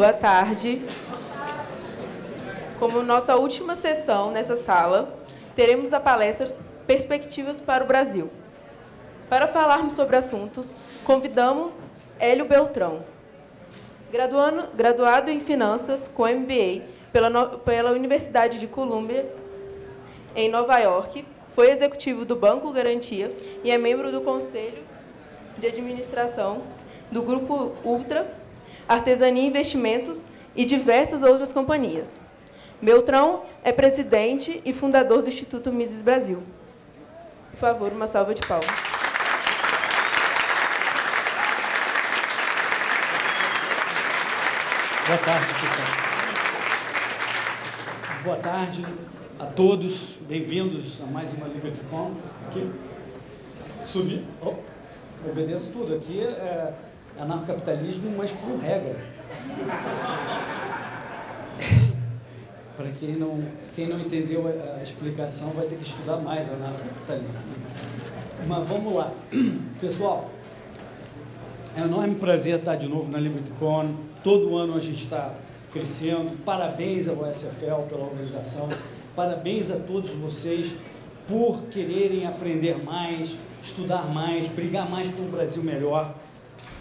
Boa tarde. Como nossa última sessão nessa sala, teremos a palestra Perspectivas para o Brasil. Para falarmos sobre assuntos, convidamos Hélio Beltrão, graduando, graduado em Finanças com MBA pela, pela Universidade de Columbia, em Nova York, foi executivo do Banco Garantia e é membro do Conselho de Administração do Grupo Ultra, Artesania Investimentos e diversas outras companhias. Beltrão é presidente e fundador do Instituto Mises Brasil. Por favor, uma salva de palmas. Boa tarde, pessoal. Boa tarde a todos. Bem-vindos a mais uma LibertyCon. Aqui, subir. Oh, obedeço tudo. Aqui é anarcocapitalismo, mas com regra. Para quem não, quem não entendeu a, explicação, vai ter que estudar mais anarcocapitalismo. Mas vamos lá. Pessoal, é um enorme prazer estar de novo na LibertyCon. Todo ano a gente está crescendo. Parabéns ao SFL pela organização. Parabéns a todos vocês por quererem aprender mais, estudar mais, brigar mais por um Brasil melhor.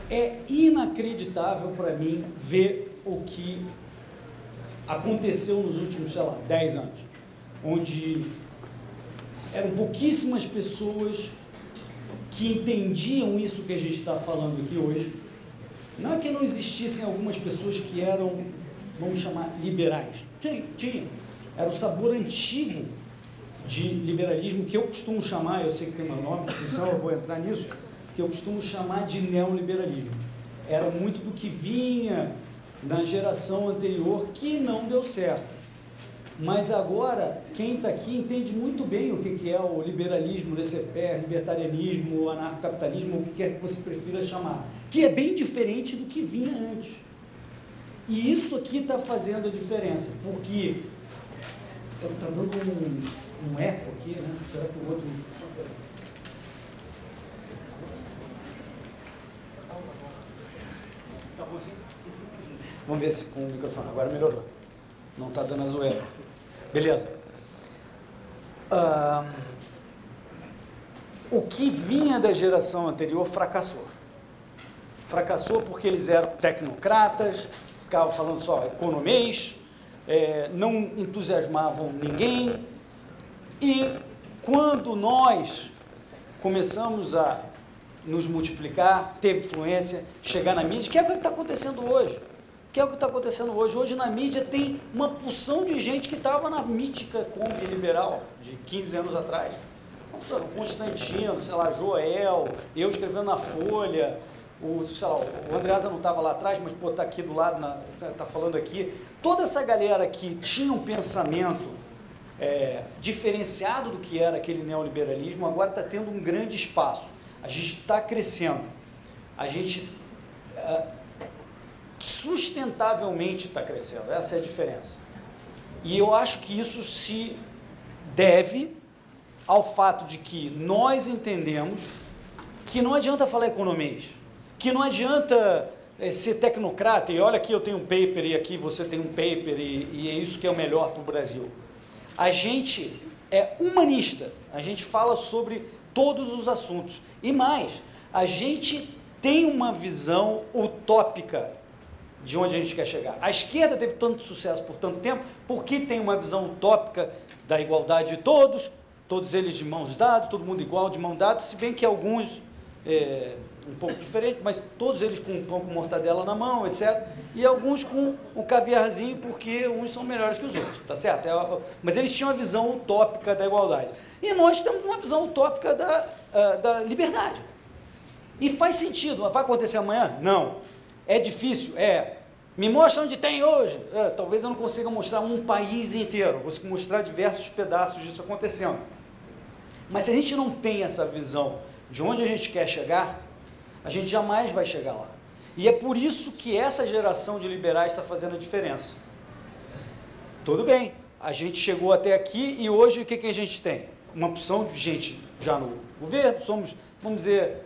É inacreditável para mim ver o que aconteceu nos últimos, sei lá, 10 anos, onde eram pouquíssimas pessoas que entendiam isso que a gente está falando aqui hoje. Não é que não existissem algumas pessoas que eram, vamos chamar, liberais. Tinha, tinha. Era o sabor antigo de liberalismo, que eu costumo chamar, eu sei que tem um nome, discussão, eu vou entrar nisso, que eu costumo chamar de neoliberalismo. Era muito do que vinha na geração anterior que não deu certo. Mas agora, quem está aqui entende muito bem o que, que é o liberalismo, laissez-faire, libertarianismo, anarcocapitalismo, o que quer que você prefira chamar, que é bem diferente do que vinha antes. E isso aqui está fazendo a diferença, porque está dando um, um eco aqui, né? Será que o outro Vamos ver se com o microfone. Agora melhorou. Não está dando a zoeira. Beleza. Uh, o que vinha da geração anterior fracassou. Fracassou porque eles eram tecnocratas, ficavam falando só economês, é, não entusiasmavam ninguém. E quando nós começamos a nos multiplicar, ter influência, chegar na mídia, que é o que está acontecendo hoje. Que é o que está acontecendo hoje. Hoje na mídia tem uma porção de gente que estava na mítica Kombi liberal de 15 anos atrás. O Constantino, sei lá, Joel, eu escrevendo na Folha, o, sei lá, o Andreasa não estava lá atrás, mas está aqui do lado, está tá falando aqui. Toda essa galera que tinha um pensamento é, diferenciado do que era aquele neoliberalismo, agora está tendo um grande espaço. A gente está crescendo. A gente uh, sustentavelmente está crescendo. Essa é a diferença. E eu acho que isso se deve ao fato de que nós entendemos que não adianta falar economês, que não adianta é, ser tecnocrata e olha aqui eu tenho um paper e aqui você tem um paper e, e é isso que é o melhor para o Brasil. A gente é humanista, a gente fala sobre todos os assuntos. E mais, a gente tem uma visão utópica de onde a gente quer chegar. A esquerda teve tanto sucesso por tanto tempo porque tem uma visão utópica da igualdade de todos, todos eles de mãos dadas, todo mundo igual, de mão dada, se bem que alguns é, um pouco diferentes, mas todos eles com um pão com mortadela na mão, etc. E alguns com um caviarzinho, porque uns são melhores que os outros, tá certo? É, mas eles tinham a visão utópica da igualdade. E nós temos uma visão utópica da, uh, da liberdade. E faz sentido. Vai acontecer amanhã? Não. É difícil? É. Me mostra onde tem hoje. É, talvez eu não consiga mostrar um país inteiro. Eu consigo mostrar diversos pedaços disso acontecendo. Mas se a gente não tem essa visão de onde a gente quer chegar, a gente jamais vai chegar lá. E é por isso que essa geração de liberais está fazendo a diferença. Tudo bem, a gente chegou até aqui e hoje o que, que a gente tem? uma opção de gente já no governo, somos, vamos dizer,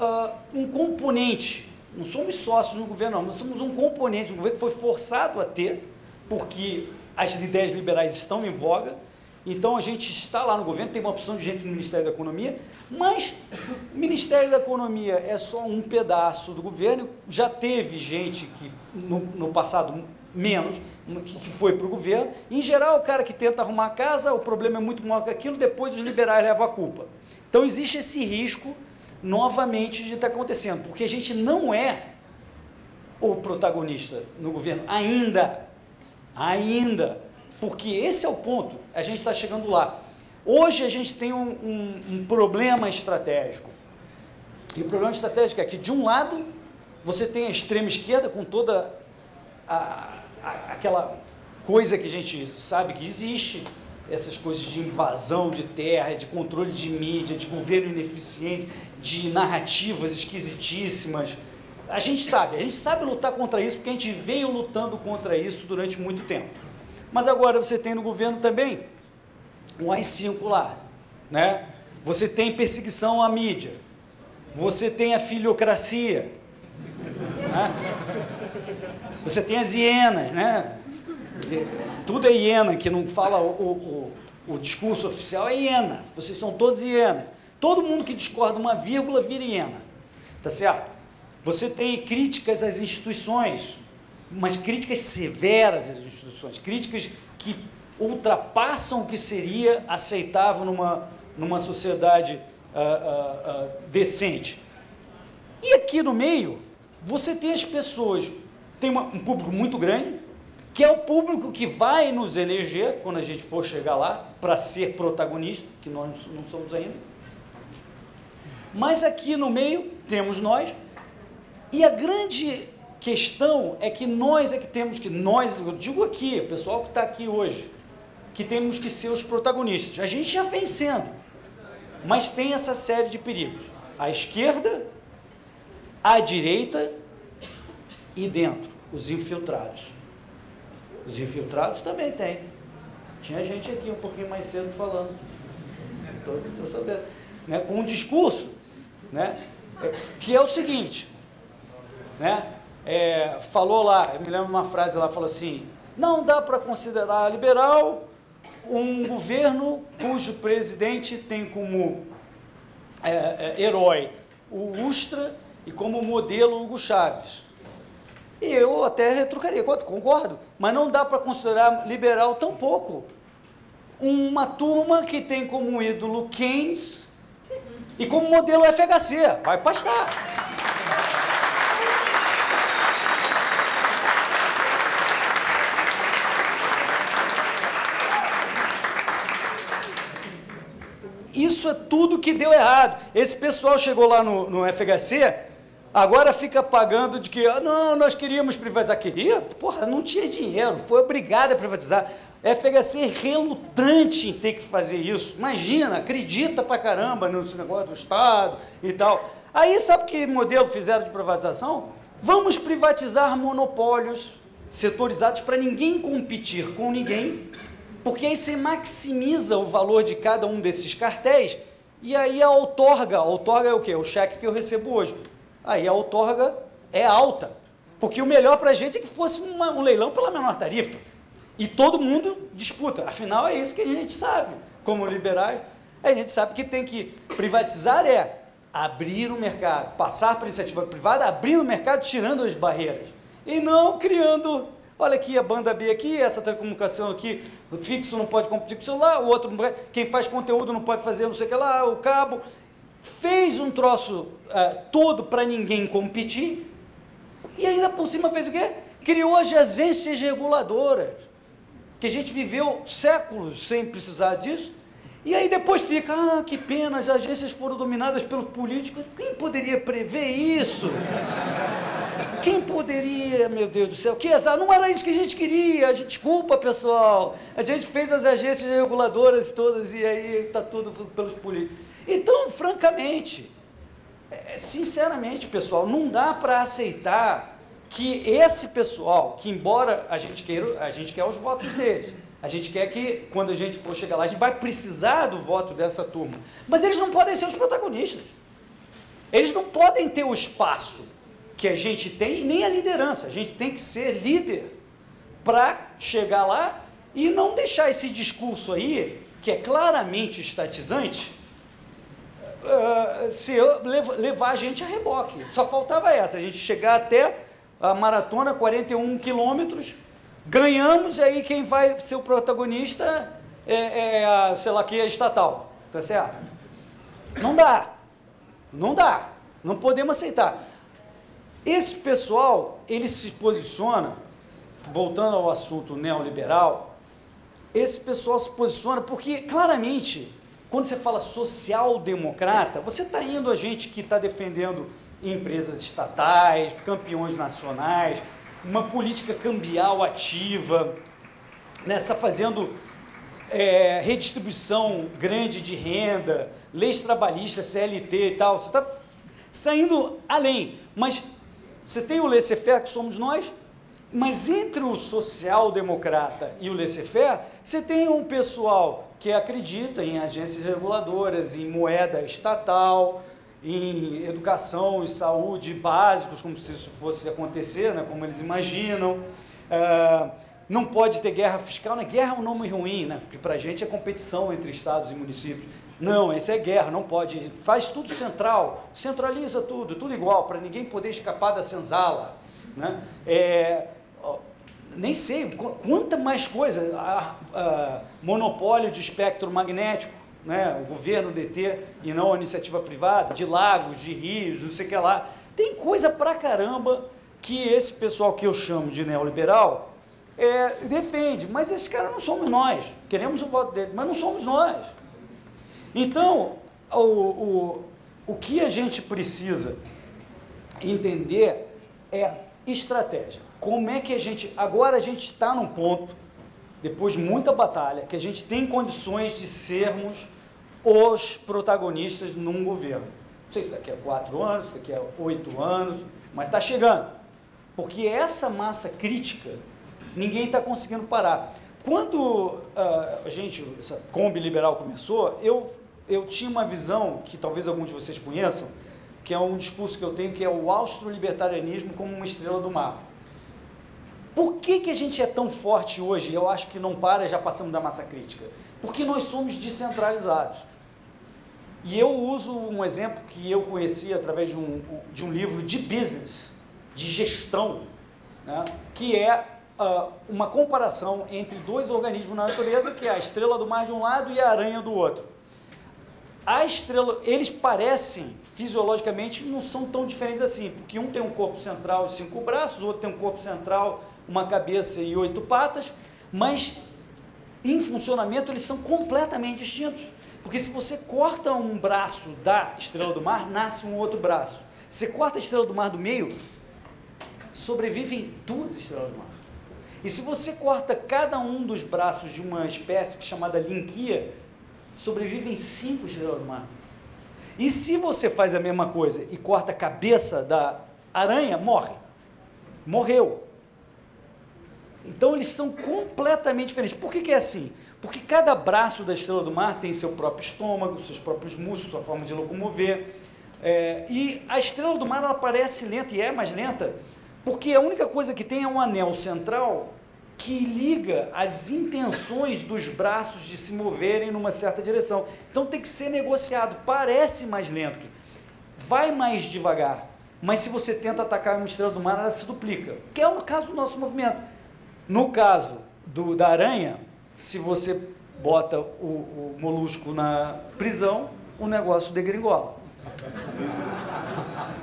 uh, um componente, não somos sócios no governo, não, nós somos um componente do governo que foi forçado a ter, porque as ideias liberais estão em voga, então a gente está lá no governo, tem uma opção de gente no Ministério da Economia, mas o Ministério da Economia é só um pedaço do governo, já teve gente que no, no passado menos, que foi para o governo. Em geral, o cara que tenta arrumar a casa, o problema é muito maior que aquilo, depois os liberais levam a culpa. Então existe esse risco novamente de estar acontecendo, porque a gente não é o protagonista no governo ainda, ainda, porque esse é o ponto, a gente está chegando lá. Hoje a gente tem um, um, um problema estratégico, e o problema estratégico é que, de um lado, você tem a extrema esquerda com toda a, a, aquela coisa que a gente sabe que existe, essas coisas de invasão de terra, de controle de mídia, de governo ineficiente, de narrativas esquisitíssimas. A gente sabe, a gente sabe lutar contra isso porque a gente veio lutando contra isso durante muito tempo. Mas agora você tem no governo também um AI-5 lá, né? Você tem perseguição à mídia, você tem a filiocracia, né? você tem as hienas, né? Tudo é hiena, que não fala o, o, o discurso oficial é hiena, vocês são todos hienas. Todo mundo que discorda uma vírgula vira hiena. Tá certo? Você tem críticas às instituições, mas críticas severas às instituições, críticas que ultrapassam o que seria aceitável numa, numa sociedade uh, uh, uh, decente. E aqui no meio, você tem as pessoas, tem uma, um público muito grande, que é o público que vai nos eleger quando a gente for chegar lá para ser protagonista, que nós não somos ainda mas aqui no meio temos nós, e a grande questão é que nós é que temos que, nós, eu digo aqui, o pessoal que está aqui hoje, que temos que ser os protagonistas. A gente já vem sendo, mas tem essa série de perigos. À esquerda, à direita e dentro, os infiltrados. Os infiltrados também tem. Tinha gente aqui um pouquinho mais cedo falando. Estou sabendo. Né? Com um discurso né? É, que é o seguinte, né? É, falou lá, eu me lembro uma frase lá, falou assim, não dá para considerar liberal um governo cujo presidente tem como é, é, herói o Ustra e como modelo Hugo Chaves. E eu até retrucaria, concordo, mas não dá para considerar liberal tão pouco uma turma que tem como ídolo Keynes e como modelo FHC, vai pastar. Isso é tudo que deu errado. Esse pessoal chegou lá no, no FHC, agora fica pagando de que, ah, não, nós queríamos privatizar. Queria? Porra, não tinha dinheiro, foi obrigado a privatizar. FHC é relutante em ter que fazer isso. Imagina, acredita pra caramba nesse negócio do Estado e tal. Aí sabe que modelo fizeram de privatização? Vamos privatizar monopólios setorizados para ninguém competir com ninguém, porque aí você maximiza o valor de cada um desses cartéis e aí a outorga, a outorga é o quê? O cheque que eu recebo hoje. Aí a outorga é alta, porque o melhor para a gente é que fosse uma, um leilão pela menor tarifa. E todo mundo disputa. Afinal, é isso que a gente sabe. Como liberais, a gente sabe que tem que privatizar é abrir o mercado, passar para a iniciativa privada, abrir o mercado, tirando as barreiras. E não criando, olha aqui a banda B aqui, essa telecomunicação aqui, fixo não pode competir com o celular, o outro, quem faz conteúdo não pode fazer não sei o que lá, o cabo. Fez um troço uh, todo para ninguém competir, e ainda por cima fez o quê? Criou as agências reguladoras que a gente viveu séculos sem precisar disso, e aí depois fica, ah, que pena, as agências foram dominadas pelos políticos. Quem poderia prever isso? Quem poderia, meu Deus do céu? Que azar, não era isso que a gente queria. A gente, desculpa, pessoal. A gente fez as agências reguladoras todas e aí está tudo pelos políticos. Então, francamente, é, sinceramente, pessoal, não dá para aceitar que esse pessoal, que embora a gente queira, a gente quer os votos deles, a gente quer que, quando a gente for chegar lá, a gente vai precisar do voto dessa turma. Mas eles não podem ser os protagonistas. Eles não podem ter o espaço. Que a gente tem, nem a liderança, a gente tem que ser líder para chegar lá e não deixar esse discurso aí, que é claramente estatizante, uh, se levar a gente a reboque. Só faltava essa, a gente chegar até a maratona, 41 quilômetros, ganhamos, e aí quem vai ser o protagonista é, é a, sei lá, que é estatal, tá certo? Não dá, não dá, não podemos aceitar. Esse pessoal, ele se posiciona, voltando ao assunto neoliberal, esse pessoal se posiciona porque, claramente, quando você fala social-democrata, você está indo a gente que está defendendo empresas estatais, campeões nacionais, uma política cambial ativa, né? está fazendo é, redistribuição grande de renda, leis trabalhistas, CLT e tal, você está, está indo além, mas você tem o laissez-faire, que somos nós, mas entre o social-democrata e o laissez-faire, você tem um pessoal que acredita em agências reguladoras, em moeda estatal, em educação e saúde básicos, como se isso fosse acontecer, né, como eles imaginam. Uh, não pode ter guerra fiscal, né? guerra é um nome ruim, né? porque para a gente é competição entre estados e municípios. Não, isso é guerra, não pode. Faz tudo central, centraliza tudo, tudo igual, para ninguém poder escapar da senzala. Né? É, nem sei, quanta mais coisa, a, a, monopólio de espectro magnético, né? o governo DT e não a iniciativa privada, de lagos, de rios, não sei o que lá. Tem coisa pra caramba que esse pessoal que eu chamo de neoliberal é, defende, mas esse cara não somos nós. Queremos o voto dele, mas não somos nós. Então, o, o, o que a gente precisa entender é estratégia. Como é que a gente... Agora a gente está num ponto, depois de muita batalha, que a gente tem condições de sermos os protagonistas num governo. Não sei se daqui a quatro anos, daqui a oito anos, mas está chegando. Porque essa massa crítica, ninguém está conseguindo parar. Quando uh, a gente, essa Kombi Liberal começou, eu, eu tinha uma visão, que talvez alguns de vocês conheçam, que é um discurso que eu tenho, que é o austro-libertarianismo como uma estrela do mar. Por que, que a gente é tão forte hoje? Eu acho que não para, já passamos da massa crítica. Porque nós somos descentralizados. E eu uso um exemplo que eu conheci através de um, de um livro de business, de gestão, né, que é uh, uma comparação entre dois organismos na natureza, que é a estrela do mar de um lado e a aranha do outro. A estrela, eles parecem, fisiologicamente, não são tão diferentes assim, porque um tem um corpo central e cinco braços, o outro tem um corpo central, uma cabeça e oito patas, mas em funcionamento eles são completamente distintos. Porque se você corta um braço da estrela do mar, nasce um outro braço. Se corta a estrela do mar do meio, sobrevivem duas estrelas do mar. E se você corta cada um dos braços de uma espécie chamada linquia, sobrevivem cinco estrelas do mar. E se você faz a mesma coisa e corta a cabeça da aranha, morre. Morreu. Então eles são completamente diferentes. Por que, que é assim? Porque cada braço da estrela do mar tem seu próprio estômago, seus próprios músculos, sua forma de locomover. É, e a estrela do mar ela parece lenta e é mais lenta, porque a única coisa que tem é um anel central que liga as intenções dos braços de se moverem numa certa direção. Então tem que ser negociado. Parece mais lento, vai mais devagar, mas se você tenta atacar uma estrela do mar, ela se duplica, que é o caso do nosso movimento. No caso do, da aranha, se você bota o, o molusco na prisão, o negócio degringola.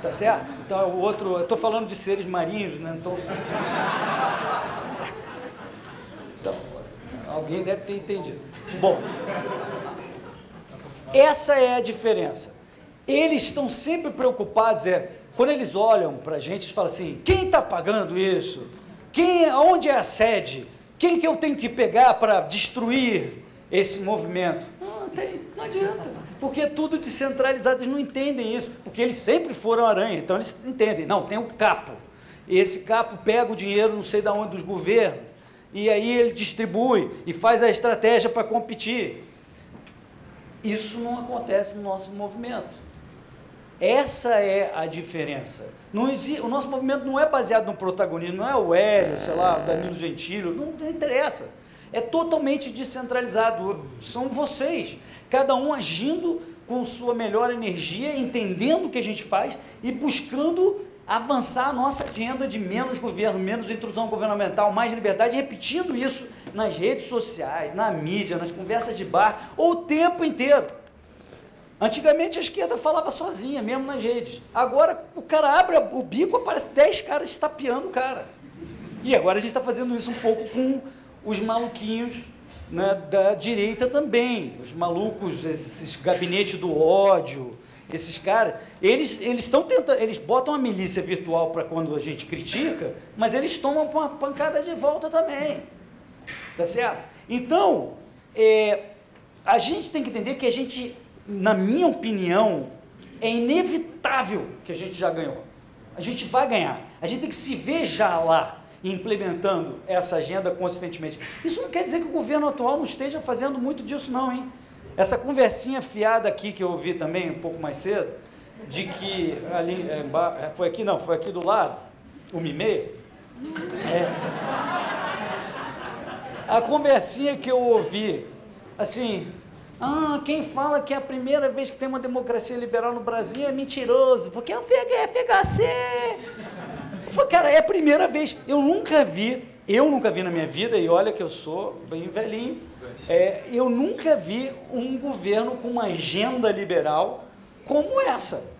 Tá certo? Então é o outro, eu estou falando de seres marinhos, né? Então, Alguém deve ter entendido. Bom, essa é a diferença. Eles estão sempre preocupados, é, quando eles olham para a gente, eles falam assim, quem está pagando isso? Quem, onde é a sede? Quem que eu tenho que pegar para destruir esse movimento? Não, tem, não adianta, porque é tudo descentralizado, eles não entendem isso, porque eles sempre foram aranha, então eles entendem, não, tem o capo, esse capo pega o dinheiro, não sei de onde, dos governos, e aí ele distribui e faz a estratégia para competir. Isso não acontece no nosso movimento. Essa é a diferença. Não existe, o nosso movimento não é baseado no protagonismo, não é o Hélio, sei lá, o Danilo Gentili, não, não interessa. É totalmente descentralizado. São vocês, cada um agindo com sua melhor energia, entendendo o que a gente faz e buscando avançar a nossa agenda de menos governo, menos intrusão governamental, mais liberdade, repetindo isso nas redes sociais, na mídia, nas conversas de bar, o tempo inteiro. Antigamente a esquerda falava sozinha, mesmo nas redes. Agora o cara abre o bico, aparece 10 caras estapeando o cara. E agora a gente está fazendo isso um pouco com os maluquinhos né, da direita também. Os malucos, esses gabinetes do ódio, esses caras, eles eles estão tentando, eles botam a milícia virtual para quando a gente critica, mas eles tomam uma pancada de volta também. Tá certo? Então, é, a gente tem que entender que a gente, na minha opinião, é inevitável que a gente já ganhou. A gente vai ganhar. A gente tem que se ver já lá implementando essa agenda consistentemente. Isso não quer dizer que o governo atual não esteja fazendo muito disso, não, hein? Essa conversinha fiada aqui que eu ouvi também um pouco mais cedo, de que ali, é, é foi aqui não, foi aqui do lado, uma e. É, a conversinha que eu ouvi, assim, ah, quem fala que é a primeira vez que tem uma democracia liberal no Brasil é mentiroso, porque é o FHC. Eu falei, cara, é a primeira vez. Eu nunca vi, eu nunca vi na minha vida, e olha que eu sou bem velhinho, é, eu nunca vi um governo com uma agenda liberal como essa.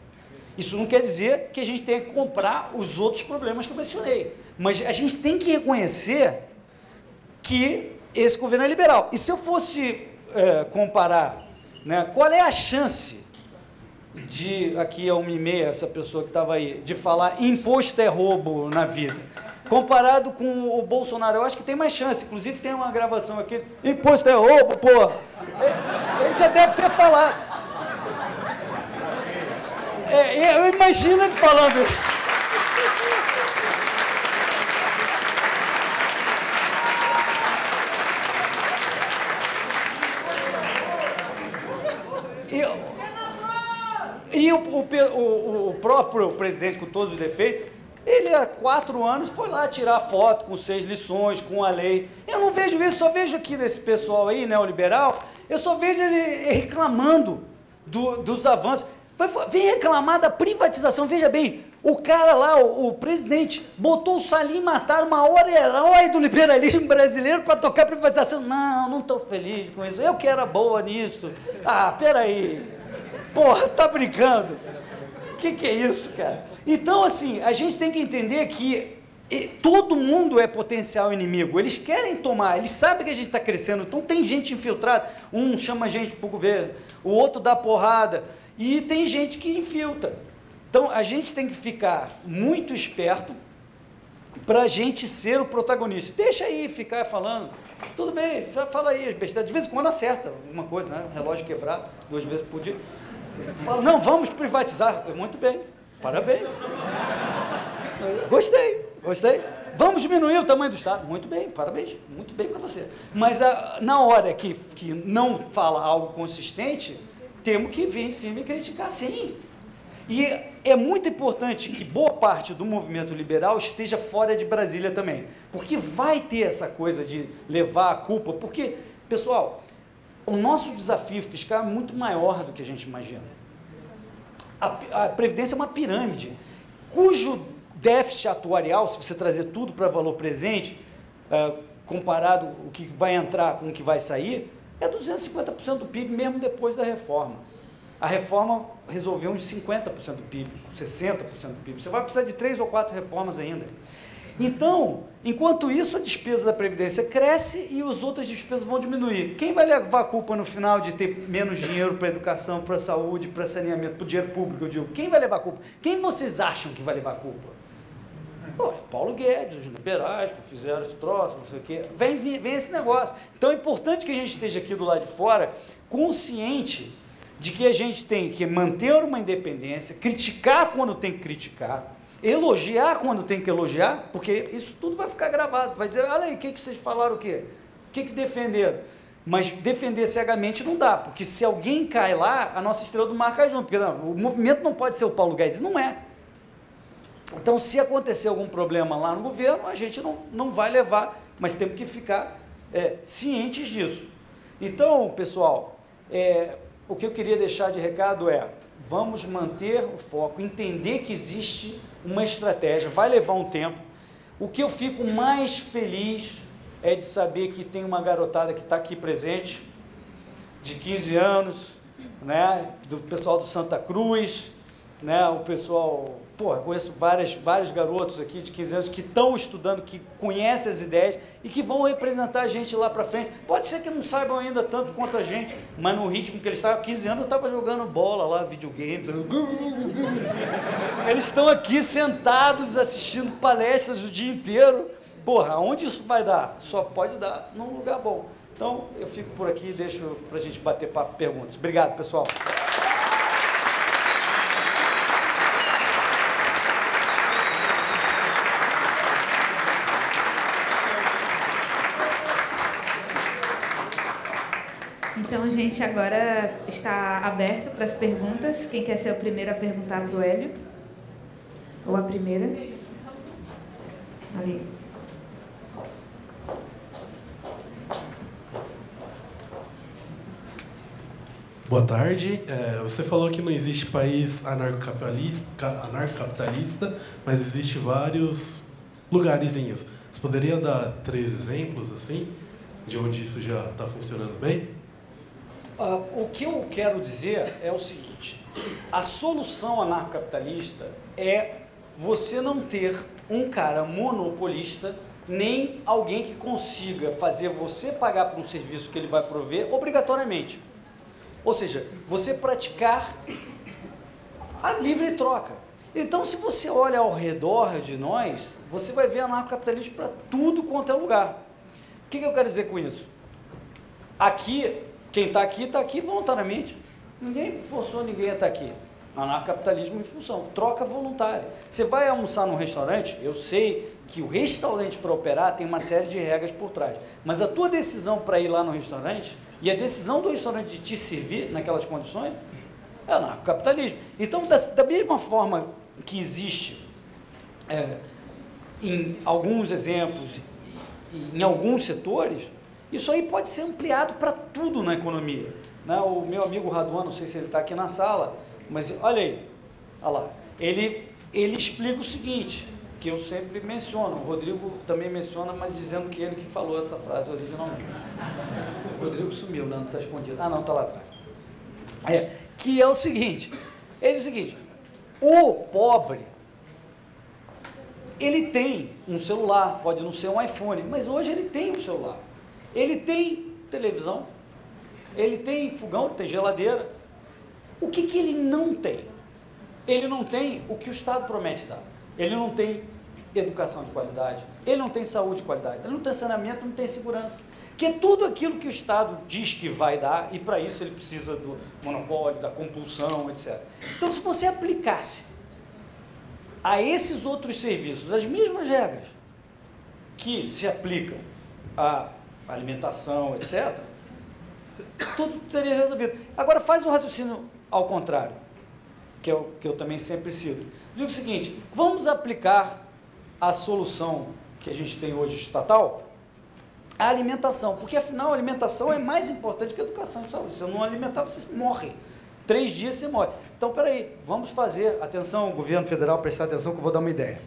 Isso não quer dizer que a gente tenha que comprar os outros problemas que eu mencionei. Mas a gente tem que reconhecer que esse governo é liberal. E se eu fosse é, comparar, né, qual é a chance de, aqui é uma e meia, essa pessoa que estava aí, de falar imposto é roubo na vida? Comparado com o Bolsonaro. Eu acho que tem mais chance. Inclusive tem uma gravação aqui. Imposto é roubo, porra. Ele já deve ter falado. É, eu imagino ele falando isso. E, e o, o, o, o próprio presidente, com todos os defeitos, ele há quatro anos foi lá tirar foto com seis lições, com a lei. Eu não vejo isso, só vejo aqui nesse pessoal aí, neoliberal, eu só vejo ele reclamando do, dos avanços. Vem reclamar da privatização, veja bem, o cara lá, o, o presidente, botou o Salim matar uma hora herói do liberalismo brasileiro para tocar privatização. Não, não estou feliz com isso, eu que era boa nisso. Ah, peraí, porra, tá brincando. O que, que é isso, cara? Então, assim, a gente tem que entender que todo mundo é potencial inimigo. Eles querem tomar, eles sabem que a gente está crescendo. Então, tem gente infiltrada. Um chama a gente para o governo, o outro dá porrada. E tem gente que infiltra. Então, a gente tem que ficar muito esperto para a gente ser o protagonista. Deixa aí ficar falando. Tudo bem, fala aí, besteira. De vez em quando acerta alguma coisa, né? Relógio quebrado, duas vezes por dia. Fala, não, vamos privatizar. Muito bem. Parabéns. Gostei, gostei. Vamos diminuir o tamanho do Estado. Muito bem, parabéns, muito bem para você. Mas a, ah, na hora que, que não fala algo consistente, temos que vir em cima e criticar sim. E é muito importante que boa parte do movimento liberal esteja fora de Brasília também. Porque vai ter essa coisa de levar a culpa. Porque, pessoal, o nosso desafio fiscal é muito maior do que a gente imagina a, a Previdência é uma pirâmide, cujo déficit atuarial, se você trazer tudo para valor presente, uh, comparado o que vai entrar com o que vai sair, é 250% do PIB mesmo depois da reforma. A reforma resolveu uns 50% do PIB, 60% do PIB. Você vai precisar de três ou quatro reformas ainda. Então, enquanto isso, a despesa da Previdência cresce e as outras despesas vão diminuir. Quem vai levar a culpa no final de ter menos dinheiro para educação, para saúde, para saneamento, para o dinheiro público, eu digo? Quem vai levar a culpa? Quem vocês acham que vai levar a culpa? Pô, é Paulo Guedes, os liberais que fizeram esse troço, não sei o quê. Vem, vem, vem esse negócio. Então é importante que a gente esteja aqui do lado de fora consciente de que a gente tem que manter uma independência, criticar quando tem que criticar, elogiar quando tem que elogiar, porque isso tudo vai ficar gravado, vai dizer, olha aí, o que, que vocês falaram o quê? O que, que defenderam? Mas defender cegamente não dá, porque se alguém cai lá, a nossa estrela do mar cai junto. Porque não, o movimento não pode ser o Paulo Guedes, não é. Então, se acontecer algum problema lá no governo, a gente não, não vai levar, mas temos que ficar é, cientes disso. Então, pessoal, é, o que eu queria deixar de recado é: vamos manter o foco, entender que existe uma estratégia, vai levar um tempo. O que eu fico mais feliz é de saber que tem uma garotada que está aqui presente, de 15 anos, né, do pessoal do Santa Cruz, né, o pessoal, pô, conheço várias, vários garotos aqui de 15 anos que estão estudando, que conhecem as ideias e que vão representar a gente lá para frente. Pode ser que não saibam ainda tanto quanto a gente, mas no ritmo que eles estavam, 15 anos eu estava jogando bola lá, videogame. Eles estão aqui sentados assistindo palestras o dia inteiro Porra, onde isso vai dar? Só pode dar num lugar bom. Então, eu fico por aqui e deixo para a gente bater papo perguntas. Obrigado, pessoal. Então, gente, agora está aberto para as perguntas. Quem quer ser o primeiro a perguntar para o Hélio? Ou a primeira? Ali. Boa tarde. É, você falou que não existe país anarcocapitalista, anarcocapitalista, mas existe vários lugarzinhos. Você poderia dar três exemplos assim de onde isso já está funcionando bem? Uh, o que eu quero dizer é o seguinte: a solução anarcocapitalista é você não ter um cara monopolista nem alguém que consiga fazer você pagar por um serviço que ele vai prover obrigatoriamente. Ou seja, você praticar a livre troca. Então, se você olha ao redor de nós, você vai ver anarcocapitalismo para tudo quanto é lugar. O que, que eu quero dizer com isso? Aqui, quem está aqui, está aqui voluntariamente. Ninguém forçou ninguém a estar tá aqui. Anarcocapitalismo em função, troca voluntária. Você vai almoçar num restaurante, eu sei que o restaurante para operar tem uma série de regras por trás, mas a tua decisão para ir lá no restaurante e a decisão do restaurante de te servir naquelas condições é anarcocapitalismo. Então, da, da mesma forma que existe é, em alguns exemplos, em alguns setores, isso aí pode ser ampliado para tudo na economia. Né? O meu amigo Raduan, não sei se ele está aqui na sala, mas olha aí, olha lá, ele, ele explica o seguinte, que eu sempre menciono, o Rodrigo também menciona, mas dizendo que ele que falou essa frase originalmente. O Rodrigo sumiu, né? não está escondido. Ah, não, está lá atrás. É, que é o seguinte, ele diz o seguinte, o pobre, ele tem um celular, pode não ser um iPhone, mas hoje ele tem um celular. Ele tem televisão, ele tem fogão, tem geladeira. O que, que ele não tem? Ele não tem o que o Estado promete dar. Ele não tem educação de qualidade, ele não tem saúde de qualidade, ele não tem saneamento, não tem segurança que é tudo aquilo que o Estado diz que vai dar, e para isso ele precisa do monopólio, da compulsão, etc. Então, se você aplicasse a esses outros serviços as mesmas regras que se aplicam à alimentação, etc., tudo teria resolvido. Agora, faz um raciocínio ao contrário, que é o que eu também sempre cito. Digo o seguinte, vamos aplicar a solução que a gente tem hoje estatal a alimentação, porque afinal a alimentação é mais importante que a educação de saúde. Se você não alimentar, você morre. Três dias você morre. Então, peraí, vamos fazer, atenção, governo federal, prestar atenção que eu vou dar uma ideia.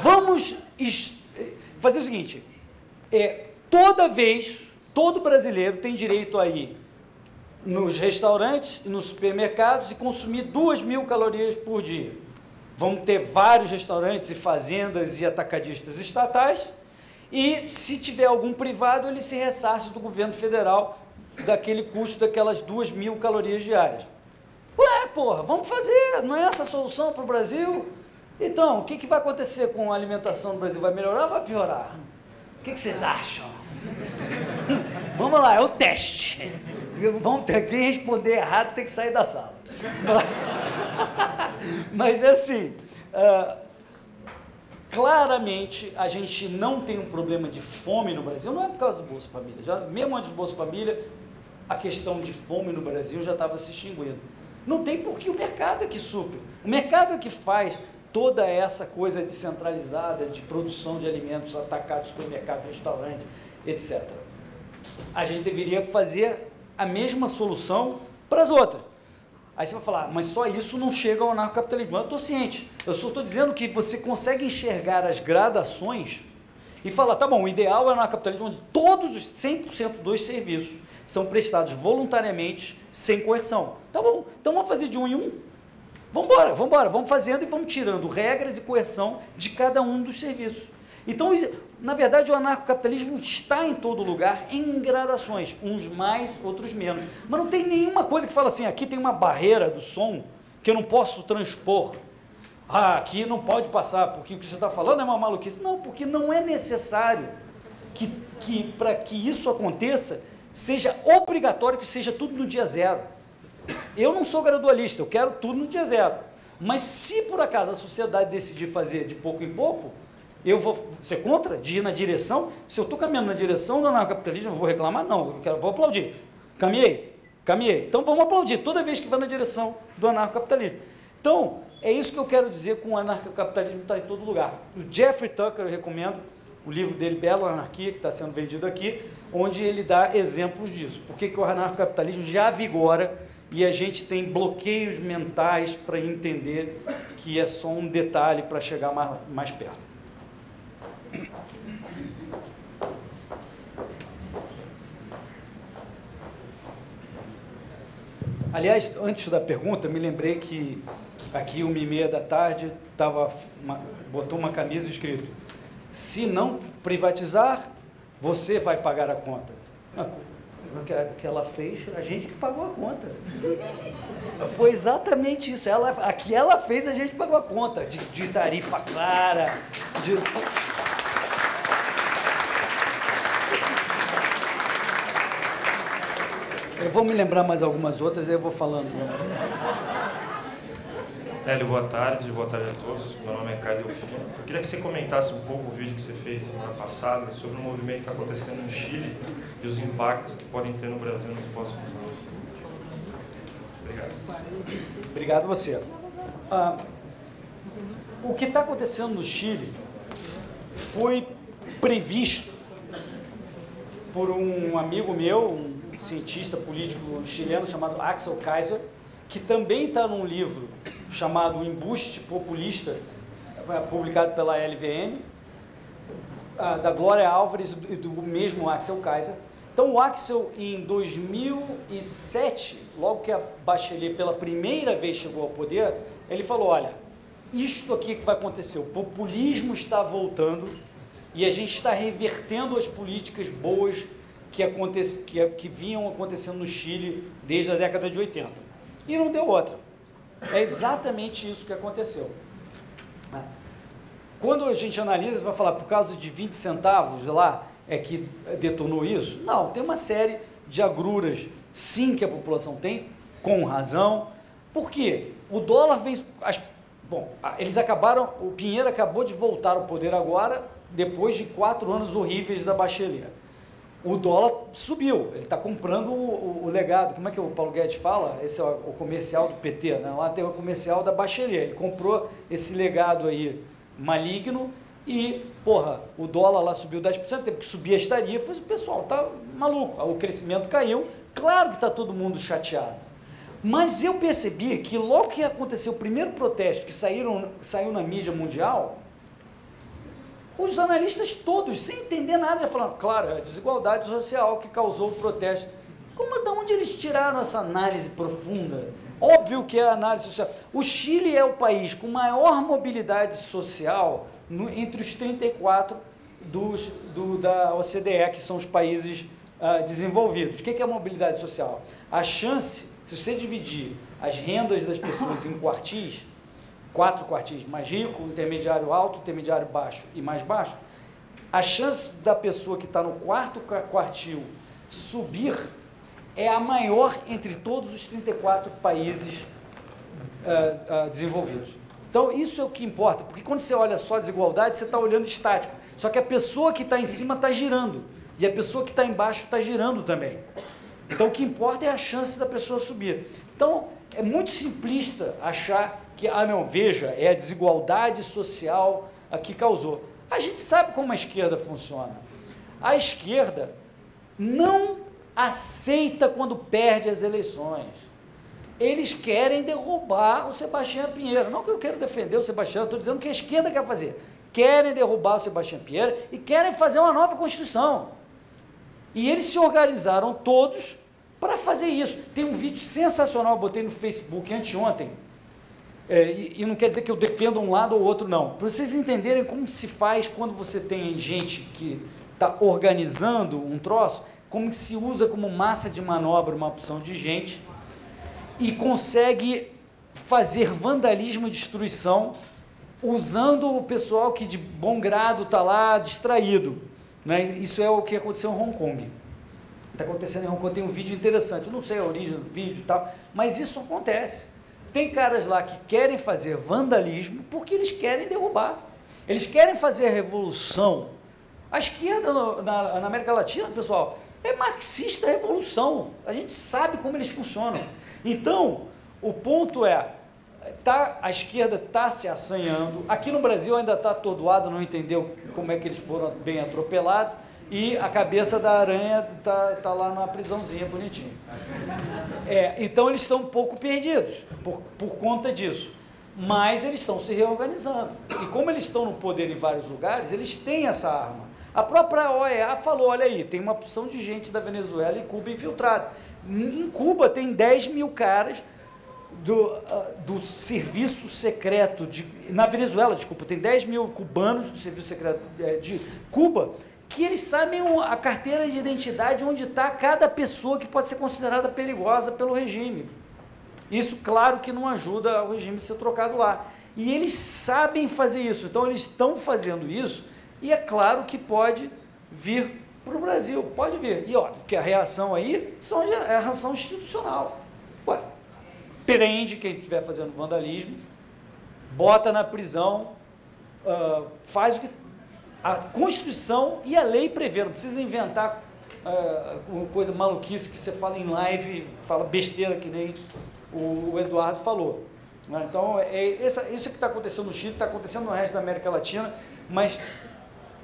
Vamos fazer o seguinte, é, toda vez, todo brasileiro tem direito a ir nos restaurantes e nos supermercados e consumir duas mil calorias por dia. Vamos ter vários restaurantes e fazendas e atacadistas estatais, e se tiver algum privado, ele se ressarce do governo federal daquele custo daquelas duas mil calorias diárias. Ué, porra, vamos fazer, não é essa a solução para o Brasil? Então, o que, que vai acontecer com a alimentação no Brasil? Vai melhorar ou vai piorar? O que, vocês acham? vamos lá, é o teste. Vamos ter, quem responder errado tem que sair da sala. Mas é assim, uh, claramente a gente não tem um problema de fome no Brasil, não é por causa do Bolsa Família. Já, mesmo antes do Bolsa Família, a questão de fome no Brasil já estava se extinguindo. Não tem porque o mercado é que supre. O mercado é que faz toda essa coisa descentralizada de produção de alimentos, atacados, supermercados, restaurantes, etc. A gente deveria fazer a mesma solução para as outras. Aí você vai falar, mas só isso não chega ao anarcocapitalismo. Eu estou ciente. Eu só estou dizendo que você consegue enxergar as gradações e falar, tá bom, o ideal é o anarcocapitalismo onde todos os 100% dos serviços são prestados voluntariamente, sem coerção. Tá bom, então vamos fazer de um em um. Vamos embora, vamos embora, vamos fazendo e vamos tirando regras e coerção de cada um dos serviços. Então, na verdade, o anarcocapitalismo está em todo lugar, em gradações, uns mais, outros menos. Mas não tem nenhuma coisa que fala assim, aqui tem uma barreira do som que eu não posso transpor. Ah, aqui não pode passar, porque o que você está falando é uma maluquice. Não, porque não é necessário que, que para que isso aconteça, seja obrigatório que seja tudo no dia zero. Eu não sou gradualista, eu quero tudo no dia zero. Mas se por acaso a sociedade decidir fazer de pouco em pouco, eu vou ser contra de ir na direção? Se eu estou caminhando na direção do anarcocapitalismo, eu vou reclamar? Não, eu quero, vou aplaudir. Caminhei, caminhei. Então vamos aplaudir toda vez que vai na direção do anarcocapitalismo. Então, é isso que eu quero dizer com o anarcocapitalismo está em todo lugar. O Jeffrey Tucker, eu recomendo, o livro dele, Belo Anarquia, que está sendo vendido aqui, onde ele dá exemplos disso. Por que, que o anarcocapitalismo já vigora e a gente tem bloqueios mentais para entender que é só um detalhe para chegar mais, mais perto. Aliás, antes da pergunta, me lembrei que aqui, uma e meia da tarde, tava uma, botou uma camisa escrito se não privatizar, você vai pagar a conta. Que ela fez, a gente que pagou a conta. Foi exatamente isso. Ela, a que ela fez, a gente pagou a conta. De, de tarifa clara, de... Eu vou me lembrar mais algumas outras e eu vou falando. Hélio, boa tarde, boa tarde a todos. Meu nome é Caio Delfino. Eu queria que você comentasse um pouco o vídeo que você fez semana passada sobre o movimento que está acontecendo no Chile e os impactos que podem ter no Brasil nos próximos anos. Obrigado. Obrigado você. Ah, o que está acontecendo no Chile foi previsto por um amigo meu, um cientista político chileno chamado Axel Kaiser, que também está num livro chamado Embuste Populista, publicado pela LVM, da Glória Álvares e do mesmo Axel Kaiser. Então, o Axel, em 2007, logo que a Bachelet pela primeira vez chegou ao poder, ele falou: olha, isto aqui que vai acontecer, o populismo está voltando e a gente está revertendo as políticas boas que, que, que vinham acontecendo no Chile desde a década de 80. E não deu outra. É exatamente isso que aconteceu. Quando a gente analisa, vai falar por causa de 20 centavos lá é que detonou isso? Não, tem uma série de agruras, sim, que a população tem, com razão. Por quê? O dólar vem. As, bom, eles acabaram. O Pinheiro acabou de voltar ao poder agora, depois de quatro anos horríveis da Bachelet o dólar subiu, ele está comprando o, o, o, legado, como é que o Paulo Guedes fala? Esse é o comercial do PT, né? lá tem o comercial da Bachelet, ele comprou esse legado aí maligno e, porra, o dólar lá subiu 10%, teve que subir as tarifas, o pessoal tá maluco, o crescimento caiu, claro que está todo mundo chateado. Mas eu percebi que logo que aconteceu o primeiro protesto que saíram, saiu na mídia mundial, os analistas todos, sem entender nada, já falaram, claro, é a desigualdade social que causou o protesto. Como, de onde eles tiraram essa análise profunda? Óbvio que é a análise social. O Chile é o país com maior mobilidade social no, entre os 34 dos, do, da OCDE, que são os países uh, desenvolvidos. O que é mobilidade social? A chance, se você dividir as rendas das pessoas em quartis, quatro quartis mais rico, intermediário alto, intermediário baixo e mais baixo, a chance da pessoa que está no quarto quartil subir é a maior entre todos os 34 países uh, uh, desenvolvidos. Então, isso é o que importa, porque quando você olha só a desigualdade, você está olhando estático. Só que a pessoa que está em cima está girando, e a pessoa que está embaixo está girando também. Então, o que importa é a chance da pessoa subir. Então, é muito simplista achar que, ah, não, veja, é a desigualdade social a que causou. A gente sabe como a esquerda funciona. A esquerda não aceita quando perde as eleições eles querem derrubar o Sebastião Pinheiro. Não que eu quero defender o Sebastião, estou dizendo que a esquerda quer fazer. Querem derrubar o Sebastião Pinheiro e querem fazer uma nova Constituição. E eles se organizaram todos para fazer isso. Tem um vídeo sensacional, eu botei no Facebook anteontem, é, e, e, não quer dizer que eu defenda um lado ou outro, não. Para vocês entenderem como se faz quando você tem gente que está organizando um troço, como se usa como massa de manobra uma opção de gente e consegue fazer vandalismo e destruição usando o pessoal que de bom grado está lá distraído. Né? Isso é o que aconteceu em Hong Kong. Está acontecendo em Hong Kong, tem um vídeo interessante, eu não sei a origem do vídeo e tal, mas isso acontece. Tem caras lá que querem fazer vandalismo porque eles querem derrubar. Eles querem fazer a revolução. A esquerda no, na, na América Latina, pessoal, é marxista a revolução. A gente sabe como eles funcionam. Então, o ponto é, tá, a esquerda está se assanhando, aqui no Brasil ainda está atordoado, não entendeu como é que eles foram bem atropelados, e a cabeça da aranha está tá lá na prisãozinha bonitinho. É, então eles estão um pouco perdidos por, por conta disso. Mas eles estão se reorganizando. E como eles estão no poder em vários lugares, eles têm essa arma. A própria OEA falou, olha aí, tem uma opção de gente da Venezuela e Cuba infiltrada. Em Cuba tem 10 mil caras do, uh, do serviço secreto de. Na Venezuela, desculpa, tem 10 mil cubanos do serviço secreto eh, de Cuba que eles sabem a carteira de identidade onde está cada pessoa que pode ser considerada perigosa pelo regime. Isso, claro, que não ajuda o regime a ser trocado lá. E eles sabem fazer isso, então eles estão fazendo isso, e é claro que pode vir para o Brasil. Pode ver. E óbvio que a reação aí são, é a reação institucional. Ué, prende quem estiver fazendo vandalismo, bota na prisão, uh, faz o que a Constituição e a lei prevê, não precisa inventar uh, uma coisa maluquice que você fala em live, fala besteira que nem o, o Eduardo falou. Né? Então, é, essa, isso que está acontecendo no Chile, está acontecendo no resto da América Latina, mas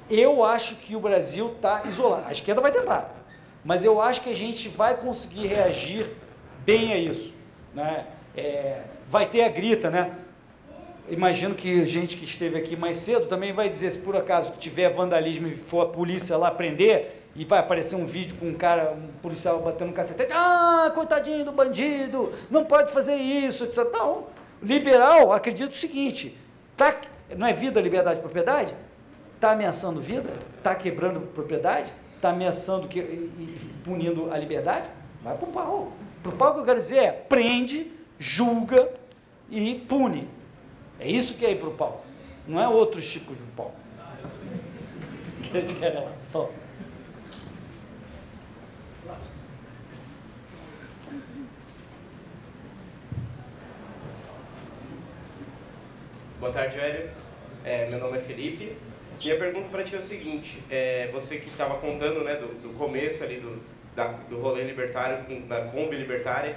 eu acho que o Brasil está isolado. A esquerda vai tentar, mas eu acho que a gente vai conseguir reagir bem a isso. Né? É, vai ter a grita, né? Imagino que gente que esteve aqui mais cedo também vai dizer, se por acaso tiver vandalismo e for a polícia lá prender, e vai aparecer um vídeo com um cara, um policial batendo um cacetete, ah, coitadinho do bandido, não pode fazer isso, etc. Não, liberal acredita o seguinte, tá, não é vida, liberdade e propriedade? Está ameaçando vida? Está quebrando propriedade? Está ameaçando que, e, punindo a liberdade? Vai para o pau. Para o pau que eu quero dizer é prende, julga e pune. É isso que é ir para o pau. Não é outros tipos de pau. Que eles querem lá. Boa tarde, Hélio. É, meu nome é Felipe. Minha pergunta para ti é o seguinte, é, você que estava contando né, do, do, começo ali do, da, do rolê libertário, da Kombi libertária,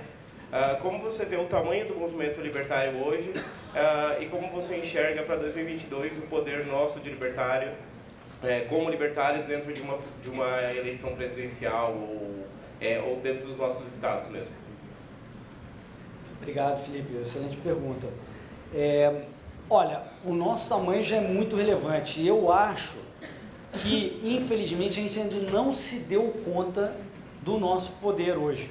uh, como você vê o tamanho do movimento libertário hoje uh, e como você enxerga para 2022 o poder nosso de libertário, é, como libertários dentro de uma, de uma eleição presidencial ou, é, ou dentro dos nossos estados mesmo? Obrigado, Felipe. Excelente pergunta. É, Olha, o nosso tamanho já é muito relevante. Eu acho que, infelizmente, a gente ainda não se deu conta do nosso poder hoje.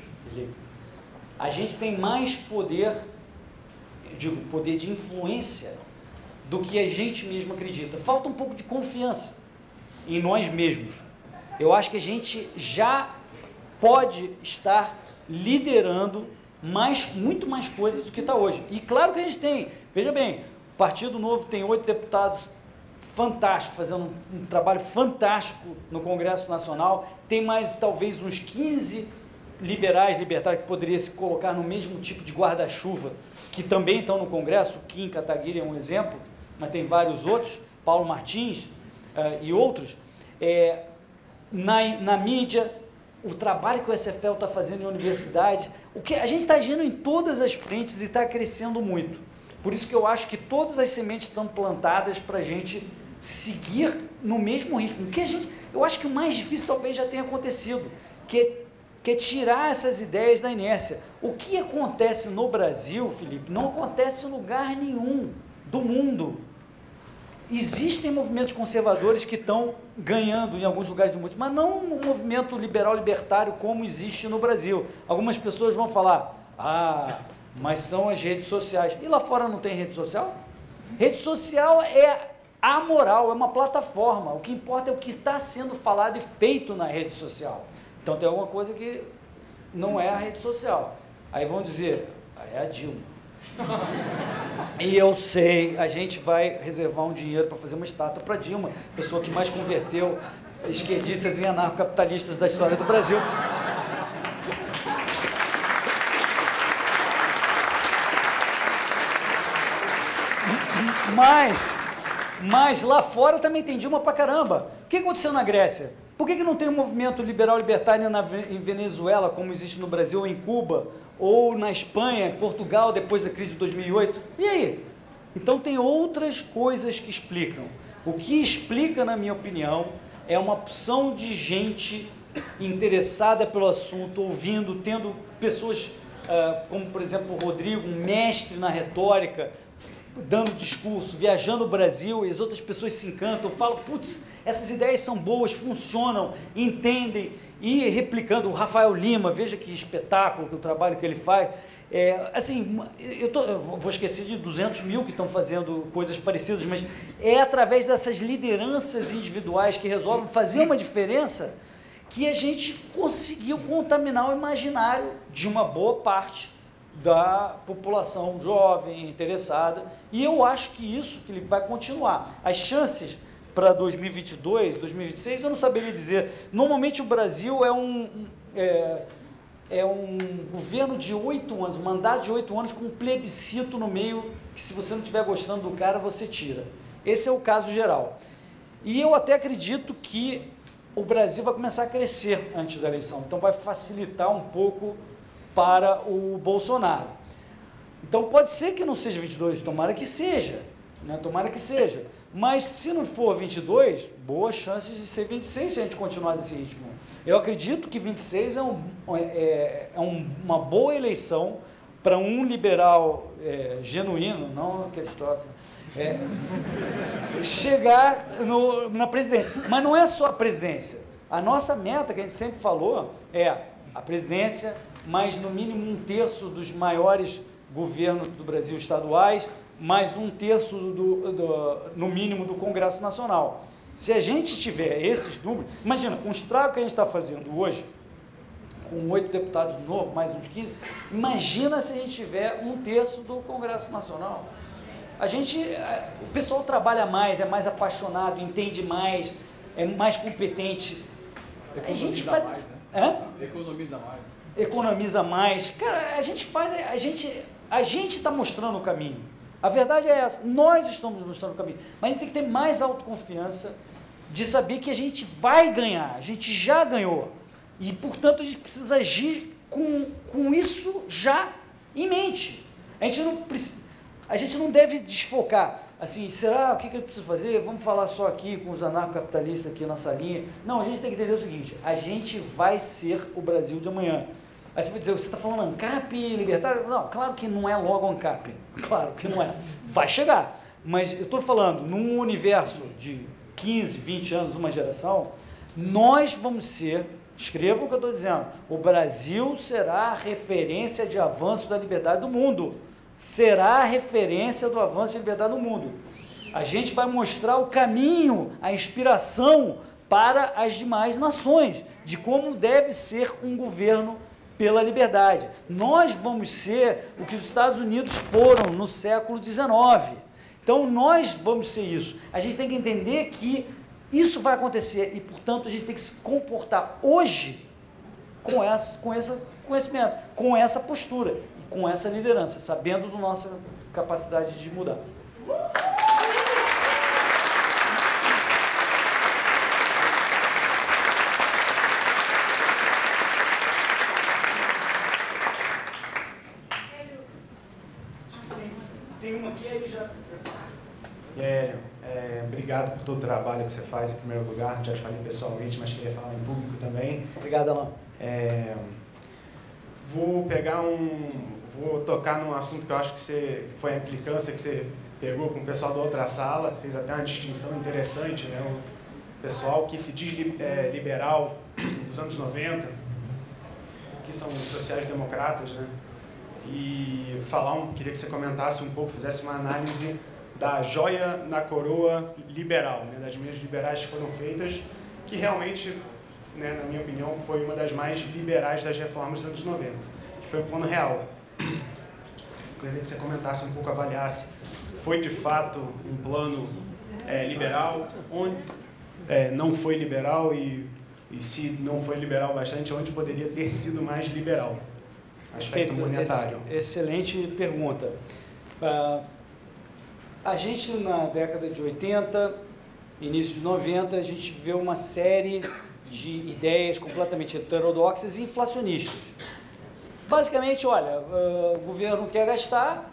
A gente tem mais poder, digo, poder de influência do que a gente mesmo acredita. Falta um pouco de confiança em nós mesmos. Eu acho que a gente já pode estar liderando mais, muito mais coisas do que está hoje. E claro que a gente tem, veja bem, Partido Novo tem oito deputados fantásticos, fazendo um, um, trabalho fantástico no Congresso Nacional. Tem mais talvez uns 15 liberais, libertários, que poderia se colocar no mesmo tipo de guarda-chuva, que também estão no Congresso, Kim Kataguiri é um exemplo, mas tem vários outros, Paulo Martins uh, e outros, é, na, na mídia, o trabalho que o SFL está fazendo em universidade, o que a gente está agindo em todas as frentes e está crescendo muito. Por isso que eu acho que todas as sementes estão plantadas para a gente seguir no mesmo ritmo. O que a gente, eu acho que o mais difícil talvez já tenha acontecido, que, que é tirar essas ideias da inércia. O que acontece no Brasil, Felipe, não acontece em lugar nenhum do mundo. Existem movimentos conservadores que estão ganhando em alguns lugares do mundo, mas não um movimento liberal libertário como existe no Brasil. Algumas pessoas vão falar: "Ah, mas são as redes sociais". E lá fora não tem rede social? Rede social é amoral, é uma plataforma. O que importa é o que está sendo falado e feito na rede social. Então tem alguma coisa que não é a rede social. Aí vão dizer: ah, "É a Dilma". E eu sei, a gente vai reservar um dinheiro para fazer uma estátua para Dilma, pessoa que mais converteu esquerdistas em anarcocapitalistas da história do Brasil. Mas, mas lá fora também tem Dilma pra caramba. O que aconteceu na Grécia? Por que, que não tem um movimento liberal libertário em Venezuela, como existe no Brasil ou em Cuba, ou na Espanha, Portugal, depois da crise de 2008? E aí? Então tem outras coisas que explicam. O que explica, na minha opinião, é uma opção de gente interessada pelo assunto, ouvindo, tendo pessoas uh, como, por exemplo, o Rodrigo, um mestre na retórica, dando discurso, viajando o Brasil, e as outras pessoas se encantam, falam, putz, essas ideias são boas, funcionam, entendem, e replicando o Rafael Lima, veja que espetáculo, que o trabalho que ele faz. É, assim, eu, tô, eu, vou esquecer de 200 mil que estão fazendo coisas parecidas, mas é através dessas lideranças individuais que resolvem fazer uma diferença que a gente conseguiu contaminar o imaginário de uma boa parte da população jovem, interessada. E eu acho que isso, Felipe, vai continuar. As chances para 2022, 2026, eu não saberia dizer. Normalmente o Brasil é um, é, é um governo de oito anos, um mandato de oito anos com um plebiscito no meio, que se você não estiver gostando do cara, você tira. Esse é o caso geral. E eu até acredito que o Brasil vai começar a crescer antes da eleição, então vai facilitar um pouco para o Bolsonaro. Então pode ser que não seja 22, tomara que seja, né? tomara que seja. Mas se não for 22, boas chances de ser 26 se a gente continuar nesse ritmo. Eu acredito que 26 é, um, é, é um, uma boa eleição para um liberal é, genuíno, não aqueles troços, é, chegar no, na presidência. Mas não é só a presidência. A nossa meta, que a gente sempre falou, é a presidência, mais no mínimo um terço dos maiores governos do Brasil estaduais, mais um terço, do, do, no mínimo, do Congresso Nacional. Se a gente tiver esses números, imagina, com o estrago que a gente está fazendo hoje, com oito deputados novos, mais uns 15, imagina se a gente tiver um terço do Congresso Nacional. A gente, eh, o pessoal trabalha mais, é mais apaixonado, entende mais, é mais competente. Economiza a gente faz, mais, né? Economiza mais. Economiza mais. Cara, a gente faz, a gente, a gente está mostrando o caminho. A verdade é essa, nós estamos mostrando o caminho, mas a gente tem que ter mais autoconfiança de saber que a gente vai ganhar, a gente já ganhou. E, portanto, a gente precisa agir com, com isso já em mente. A gente não, a gente não deve desfocar. Assim, será o que, que eu preciso fazer? Vamos falar só aqui com os anarcocapitalistas aqui na salinha. Não, a gente tem que entender o seguinte: a gente vai ser o Brasil de amanhã. Aí você vai dizer, você está falando ANCAP libertário? Não, claro que não é logo ANCAP. Claro que não é. Vai chegar. Mas eu estou falando, num universo de 15, 20 anos, uma geração, nós vamos ser, escreva o que eu estou dizendo, o Brasil será a referência de avanço da liberdade do mundo. Será a referência do avanço da liberdade do mundo. A gente vai mostrar o caminho, a inspiração para as demais nações, de como deve ser um governo pela liberdade. Nós vamos ser o que os Estados Unidos foram no século XIX. Então nós vamos ser isso. A gente tem que entender que isso vai acontecer e, portanto, a gente tem que se comportar hoje com essa, com essa conhecimento, com essa postura, com essa liderança, sabendo da nossa capacidade de mudar. Tem uma aqui aí já. É, é, obrigado por todo o trabalho que você faz em primeiro lugar. Já te falei pessoalmente, mas queria falar em público também. Obrigado, Alain. É, vou pegar um. Vou tocar num assunto que eu acho que você foi a implicância que você pegou com o pessoal da outra sala, fez até uma distinção interessante, né? O pessoal que se diz é, liberal dos anos 90, que são sociais-democratas, né? E falar um, queria que você comentasse um pouco, fizesse uma análise da joia na coroa liberal, né? das medidas liberais que foram feitas, que realmente, né, na minha opinião, foi uma das mais liberais das reformas dos anos 90, que foi o Plano Real. Queria que você comentasse um pouco, avaliasse, foi de fato um plano é, liberal, onde é, não foi liberal e, e se não foi liberal bastante, onde poderia ter sido mais liberal? Aspecto Perfeito, monetário. ex- excelente pergunta. Ah, a gente, na década de 80, início de 90, a gente vê uma série de ideias completamente heterodoxas e inflacionistas. Basicamente, olha, ah, o governo quer gastar,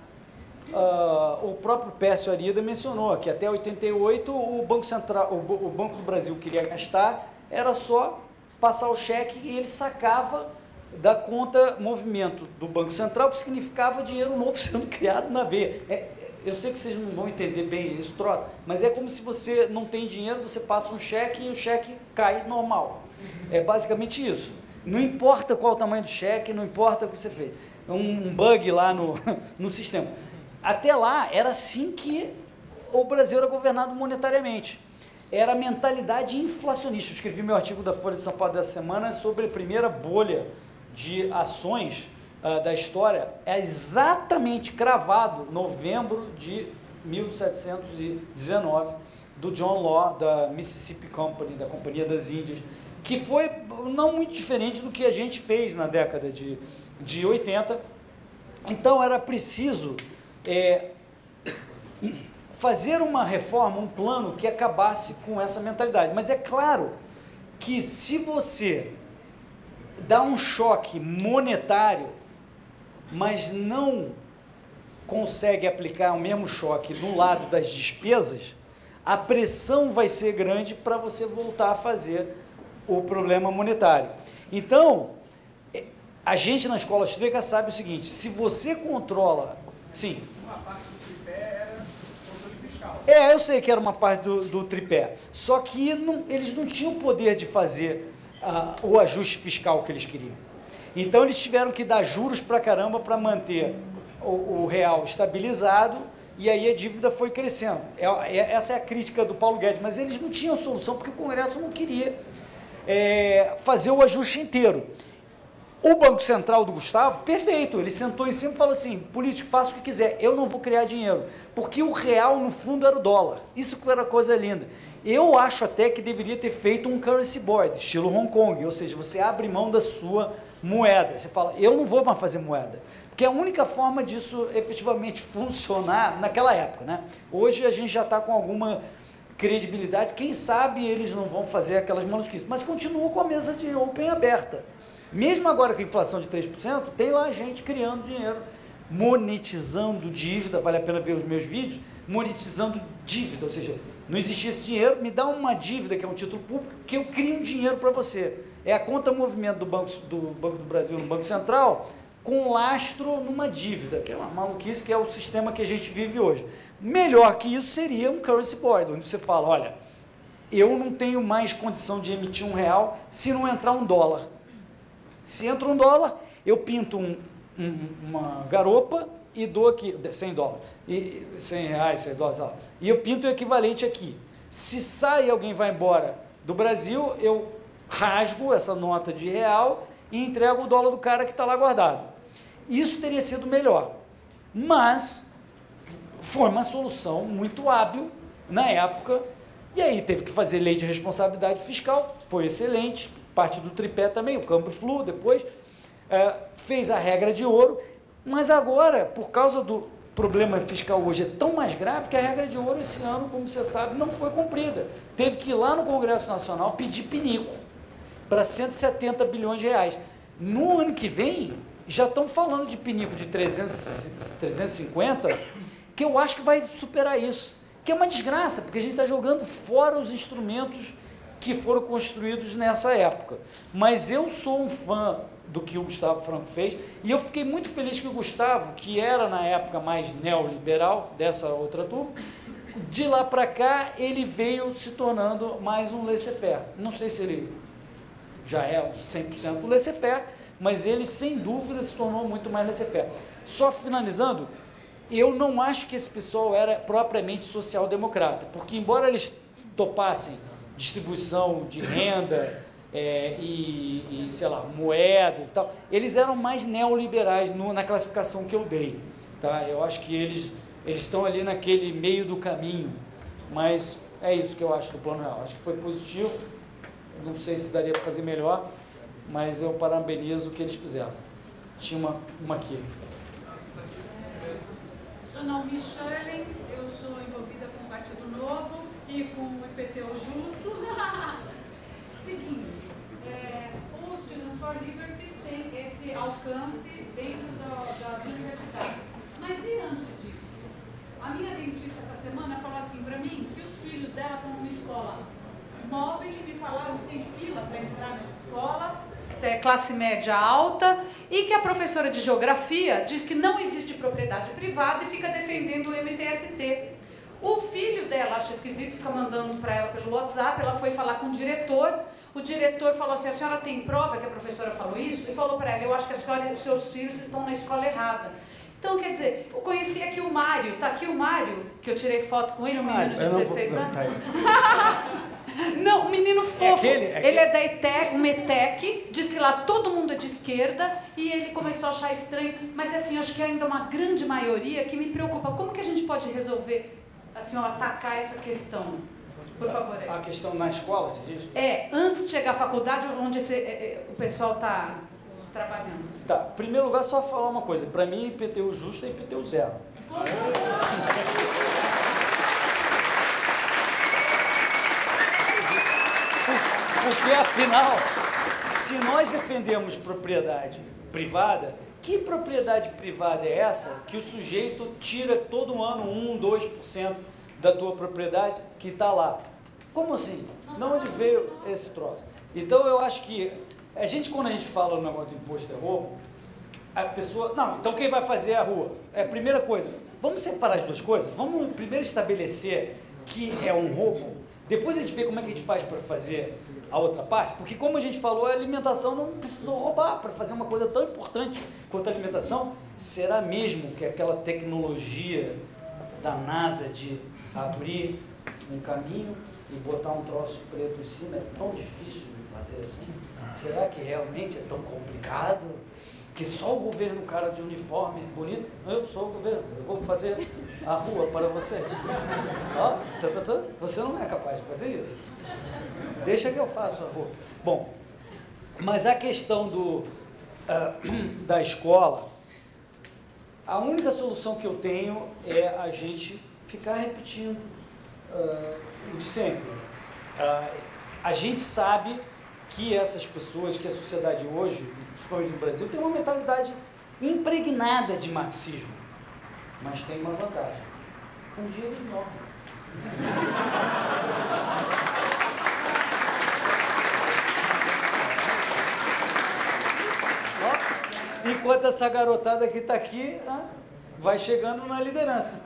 ah, o próprio Pércio Arida mencionou que até 88 o Banco Central, o, o Banco do Brasil queria gastar, era só passar o cheque e ele sacava da conta movimento do Banco Central, que significava dinheiro novo sendo criado na veia. É, eu sei que vocês não vão entender bem isso, troca, mas é como se você não tem dinheiro, você passa um cheque e o cheque cai normal. É basicamente isso. Não importa qual o tamanho do cheque, não importa o que você fez. Um, um bug lá no, no sistema. Até lá, era assim que o Brasil era governado monetariamente. Era a mentalidade inflacionista. Eu escrevi meu artigo da Folha de São Paulo dessa semana sobre a primeira bolha de ações ah, da história. É exatamente cravado novembro de 1719 do John Law, da Mississippi Company, da Companhia das Índias, que foi não muito diferente do que a gente fez na década de, de 80. Então era preciso é, fazer uma reforma, um plano que acabasse com essa mentalidade. Mas é claro que se você dá um choque monetário, mas não consegue aplicar o mesmo choque no lado das despesas, a pressão vai ser grande para você voltar a fazer o problema monetário. Então, eh, a gente na escola austríaca sabe o seguinte: se você controla. Sim. Uma parte do tripé era controle fiscal. É, eu sei que era uma parte do, do tripé. Só que não- eles não tinham o poder de fazer ah, o ajuste fiscal que eles queriam. Então eles tiveram que dar juros pra caramba para manter o, o real estabilizado e aí a dívida foi crescendo. É- é- essa é a crítica do Paulo Guedes, mas eles não tinham solução porque o Congresso não queria é, fazer o ajuste inteiro. O Banco Central do Gustavo, perfeito, ele sentou em cima e falou assim: político, faça o que quiser, eu não vou criar dinheiro. Porque o real, no fundo, era o dólar. Isso que era coisa linda. Eu acho até que deveria ter feito um currency board, estilo Hong Kong, ou seja, você abre mão da sua moeda. Você fala, eu não vou mais fazer moeda. Porque é a única forma disso efetivamente funcionar naquela época. Né? Hoje a gente já está com alguma credibilidade, quem sabe eles não vão fazer aquelas maluquices, mas continua com a mesa de open aberta. Mesmo agora com a inflação de 3%, tem lá gente criando dinheiro, monetizando dívida, vale a pena ver os meus vídeos, monetizando dívida, ou seja, não existia esse dinheiro, me dá uma dívida que é um título público, que eu crio um dinheiro para você. É a conta movimento do Banco do, Banco do Brasil no Banco Central, com lastro numa dívida, que é uma maluquice, que é o sistema que a gente vive hoje. Melhor que isso seria um currency board, onde você fala, olha, eu não tenho mais condição de emitir um real se não entrar um dólar. Se entra um dólar, eu pinto um- um- uma garopa e dou aqui, 100 dólares, e, 100 reais, 100 dólares, e eu pinto o equivalente aqui. Se sai alguém vai embora do Brasil, eu rasgo essa nota de real e entrego o dólar do cara que está lá guardado. Isso teria sido melhor. Mas foi uma solução muito hábil na época, e aí teve que fazer lei de responsabilidade fiscal, foi excelente, parte do tripé também, o câmbio flu depois, é, fez a regra de ouro, mas agora, por causa do problema fiscal hoje é tão mais grave que a regra de ouro esse ano, como você sabe, não foi cumprida. Teve que ir lá no Congresso Nacional pedir pinico para 170 bilhões de reais. No ano que vem, já estão falando de pinico de 300, 350, que eu acho que vai superar isso. Que é uma desgraça, porque a gente está jogando fora os instrumentos que foram construídos nessa época. Mas eu sou um fã do que o Gustavo Franco fez e eu fiquei muito feliz que o Gustavo, que era na época mais neoliberal dessa outra turma, de lá para cá ele veio se tornando mais um laissez-faire. Não sei se ele já é 100% laissez-faire, mas ele sem dúvida se tornou muito mais laissez-faire. Só finalizando, eu não acho que esse pessoal era propriamente social-democrata, porque embora eles topassem distribuição de renda é, e, e, sei lá, moedas e tal, eles eram mais neoliberais no, na classificação que eu dei. Tá? Eu acho que eles, eles estão ali naquele meio do caminho, mas é isso que eu acho do Plano Real. Acho que foi positivo, não sei se daria para fazer melhor, mas eu parabenizo o que eles fizeram. Tinha uma, uma aqui. Sou Naomi Schurling, eu sou envolvida com o Partido Novo e com o IPTU Justo. Seguinte, é, o Students for Liberty tem esse alcance dentro das universidades. Mas e antes disso? A minha dentista essa semana falou assim para mim que os filhos dela estão numa escola móvel e me falaram que tem fila para entrar nessa escola, é, classe média alta, e que a professora de geografia diz que não existe propriedade privada e fica defendendo o MTST. O filho dela acha esquisito, fica mandando para ela pelo WhatsApp, ela foi falar com o diretor, o diretor falou assim, a senhora tem prova que a professora falou isso? E falou para ela, eu acho que a senhora, os seus filhos estão na escola errada. Então, quer dizer, eu conheci aqui o Mário, tá aqui o Mário, que eu tirei foto com ele, um menino de 16 anos. Não, um menino fofo. É aquele, é aquele. Ele é da ETEC, um ETEC, diz que lá todo mundo é de esquerda e ele começou a achar estranho. Mas assim, acho que ainda uma grande maioria que me preocupa. Como que a gente pode resolver, assim, ó, atacar essa questão? Por favor. A questão na escola, você diz? É, antes de chegar à faculdade, onde esse, é, é, o pessoal está trabalhando. Tá, em primeiro lugar, só falar uma coisa. Para mim, IPTU justo é IPTU zero. Porque, afinal, se nós defendemos propriedade privada, que propriedade privada é essa que o sujeito tira todo ano 1, 2% da tua propriedade que está lá? Como assim? De onde veio esse troço? Então, eu acho que a gente, quando a gente fala no negócio do imposto de roubo, a pessoa... Não, então quem vai fazer a rua? É a primeira coisa. Vamos separar as duas coisas? Vamos primeiro estabelecer que é um roubo, depois a gente vê como é que a gente faz para fazer a outra parte, porque como a gente falou, a alimentação não precisou roubar para fazer uma coisa tão importante quanto a alimentação. Será mesmo que aquela tecnologia da NASA de abrir um caminho e botar um troço preto em cima é tão difícil de fazer assim? Será que realmente é tão complicado? Que só o governo, cara de uniforme bonito, eu sou o governo, eu vou fazer a rua para vocês. Ó. Você não é capaz de fazer isso. Deixa que eu faço a rua. Bom, mas a questão do, uh, da escola, a única solução que eu tenho é a gente ficar repetindo uh, o de sempre. Uh, a gente sabe que essas pessoas, que a sociedade hoje, principalmente no Brasil, tem uma mentalidade impregnada de marxismo. Mas tem uma vantagem. Um dia eles morrem. Enquanto essa garotada que está aqui vai chegando na liderança.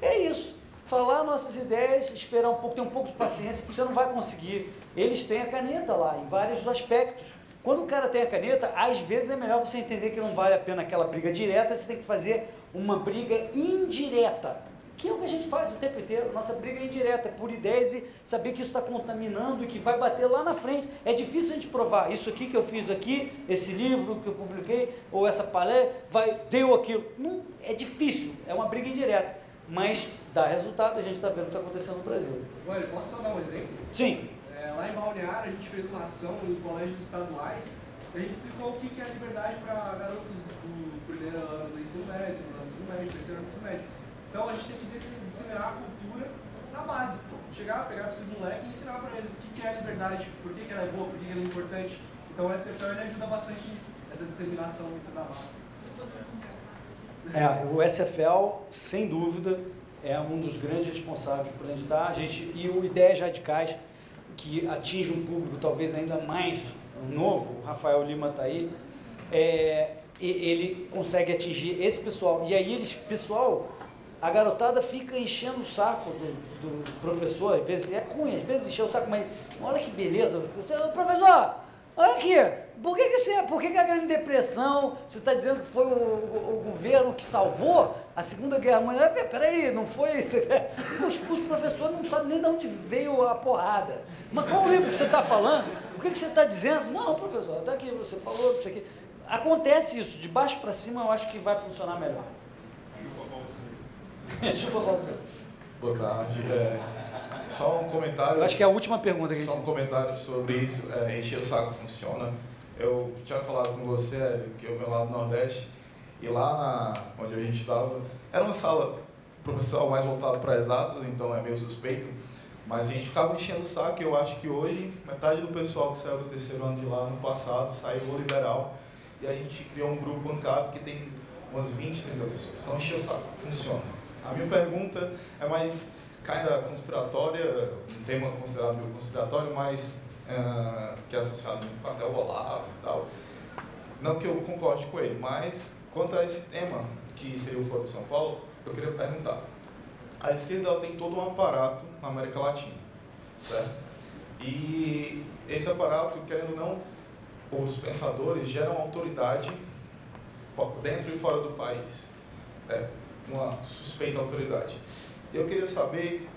É isso. Falar nossas ideias, esperar um pouco, ter um pouco de paciência, porque você não vai conseguir. Eles têm a caneta lá, em vários aspectos. Quando o cara tem a caneta, às vezes é melhor você entender que não vale a pena aquela briga direta, você tem que fazer uma briga indireta que é o que a gente faz o tempo inteiro, nossa briga é indireta, é por ideias e saber que isso está contaminando e que vai bater lá na frente. É difícil a gente provar, isso aqui que eu fiz aqui, esse livro que eu publiquei, ou essa palestra, vai, deu aquilo. Não, é difícil, é uma briga indireta, mas dá resultado, a gente está vendo o que está acontecendo no Brasil. Olha, posso só dar um exemplo? Sim. É, lá em Balneário, a gente fez uma ação em colégios estaduais, a gente explicou o que é liberdade para garotos do primeiro ano do ensino médio, segundo ano do ensino médio, terceiro ano do ensino médio. Então a gente tem que disse- disseminar a cultura na base. Chegar, pegar para esses moleques e ensinar para eles o que é a liberdade, por que ela é boa, por que ela é importante. Então o SFL ajuda bastante nisso, essa disseminação da base. É, o SFL, sem dúvida, é um dos grandes responsáveis por gente estar. A gente, e o Ideias Radicais, que atinge um público talvez ainda mais novo, o Rafael Lima está aí, é, ele consegue atingir esse pessoal. E aí eles, pessoal, a garotada fica enchendo o saco do, do professor, às vezes, é cunha, às vezes encheu o saco, mas olha que beleza, professor, olha aqui, por que, que, você, por que, que a grande depressão, você está dizendo que foi o, o- o governo que salvou a Segunda Guerra Mundial? Pera- Peraí, não foi? Os, os professores não sabem nem de onde veio a porrada. Mas qual o livro que você está falando? O que, que você está dizendo? Não, professor, está aqui, você falou isso aqui. Acontece isso, de baixo para cima eu acho que vai funcionar melhor. Boa tarde. É, só um comentário. Eu acho que é a última pergunta que a gente Só um comentário sobre isso. É, encher o saco funciona. Eu tinha falado com você é, que eu venho lá do Nordeste e lá na, onde a gente estava era uma sala para o pessoal mais voltado para exatas, então é meio suspeito. Mas a gente ficava enchendo o saco e eu acho que hoje metade do pessoal que saiu do terceiro ano de lá no passado saiu liberal e a gente criou um grupo bancário que tem umas 20, 30 pessoas. Então encher o saco, funciona. A minha pergunta é mais kinda conspiratória, um tema considerado meio conspiratório, mas ah, que é associado muito até o Olavo e tal. Não que eu concorde com ele, mas quanto a esse tema, que seria o Foro de São Paulo, eu queria perguntar. A esquerda tem todo um aparato na América Latina, certo? E esse aparato, querendo ou não, os pensadores geram autoridade dentro e fora do país. né? Uma suspeita autoridade. Eu queria saber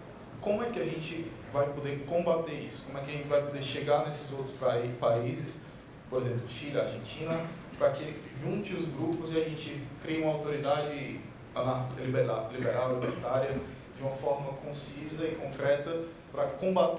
como é que a gente vai poder combater isso, como é que a gente vai poder chegar nesses outros países, por exemplo, Chile, Argentina, para que junte os grupos e a gente crie uma autoridade liberal, libertária, de uma forma concisa e concreta para combater